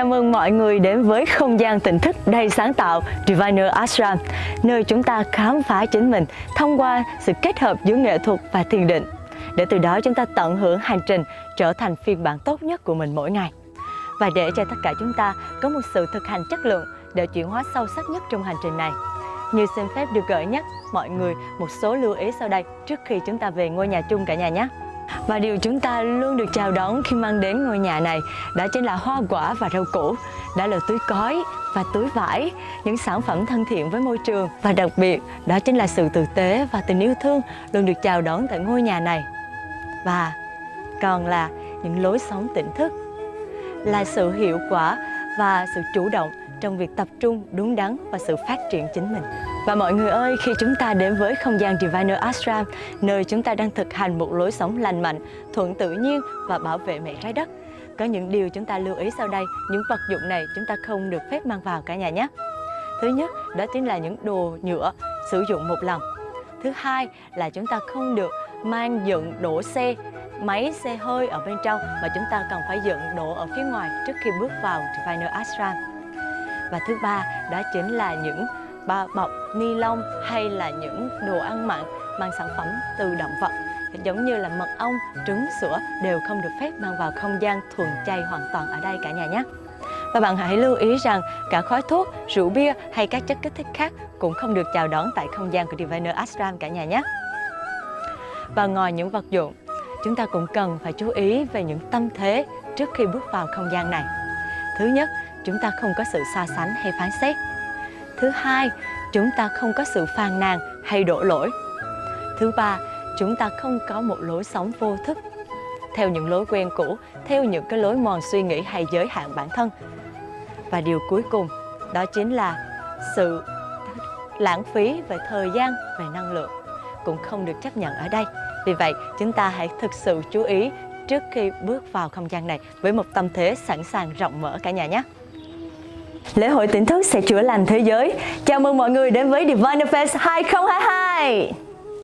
Chào mừng mọi người đến với không gian tỉnh thức đầy sáng tạo Diviner Ashram, nơi chúng ta khám phá chính mình thông qua sự kết hợp giữa nghệ thuật và thiền định, để từ đó chúng ta tận hưởng hành trình trở thành phiên bản tốt nhất của mình mỗi ngày. Và để cho tất cả chúng ta có một sự thực hành chất lượng để chuyển hóa sâu sắc nhất trong hành trình này. Như xin phép được gợi nhắc mọi người một số lưu ý sau đây trước khi chúng ta về ngôi nhà chung cả nhà nhé. Và điều chúng ta luôn được chào đón khi mang đến ngôi nhà này đó chính là hoa quả và rau củ, đó là túi cói và túi vải, những sản phẩm thân thiện với môi trường và đặc biệt đó chính là sự tử tế và tình yêu thương luôn được chào đón tại ngôi nhà này. Và còn là những lối sống tỉnh thức, là sự hiệu quả và sự chủ động trong việc tập trung đúng đắn và sự phát triển chính mình. Và mọi người ơi, khi chúng ta đến với không gian Diviner Ashram, nơi chúng ta đang thực hành một lối sống lành mạnh, thuận tự nhiên và bảo vệ mẹ trái đất, có những điều chúng ta lưu ý sau đây, những vật dụng này chúng ta không được phép mang vào cả nhà nhé. Thứ nhất, đó chính là những đồ nhựa sử dụng một lần. Thứ hai là chúng ta không được mang dựng đổ xe, máy xe hơi ở bên trong mà chúng ta cần phải dựng đổ ở phía ngoài trước khi bước vào Diviner Ashram. Và thứ ba đó chính là những bao bọc ni lông hay là những đồ ăn mặn mang sản phẩm từ động vật giống như là mật ong, trứng, sữa đều không được phép mang vào không gian thuần chay hoàn toàn ở đây cả nhà nhé. Và bạn hãy lưu ý rằng cả khói thuốc, rượu bia hay các chất kích thích khác cũng không được chào đón tại không gian của Diviner Ashram cả nhà nhé. Và ngoài những vật dụng, chúng ta cũng cần phải chú ý về những tâm thế trước khi bước vào không gian này. Thứ nhất, chúng ta không có sự so sánh hay phán xét. Thứ hai, chúng ta không có sự phàn nàn hay đổ lỗi. Thứ ba, chúng ta không có một lối sống vô thức theo những lối quen cũ, theo những cái lối mòn suy nghĩ hay giới hạn bản thân. Và điều cuối cùng, đó chính là sự lãng phí về thời gian, về năng lượng cũng không được chấp nhận ở đây. Vì vậy, chúng ta hãy thực sự chú ý trước khi bước vào không gian này với một tâm thế sẵn sàng rộng mở cả nhà nhé. Lễ hội tỉnh thức sẽ chữa lành thế giới. Chào mừng mọi người đến với Divine Fest 2022.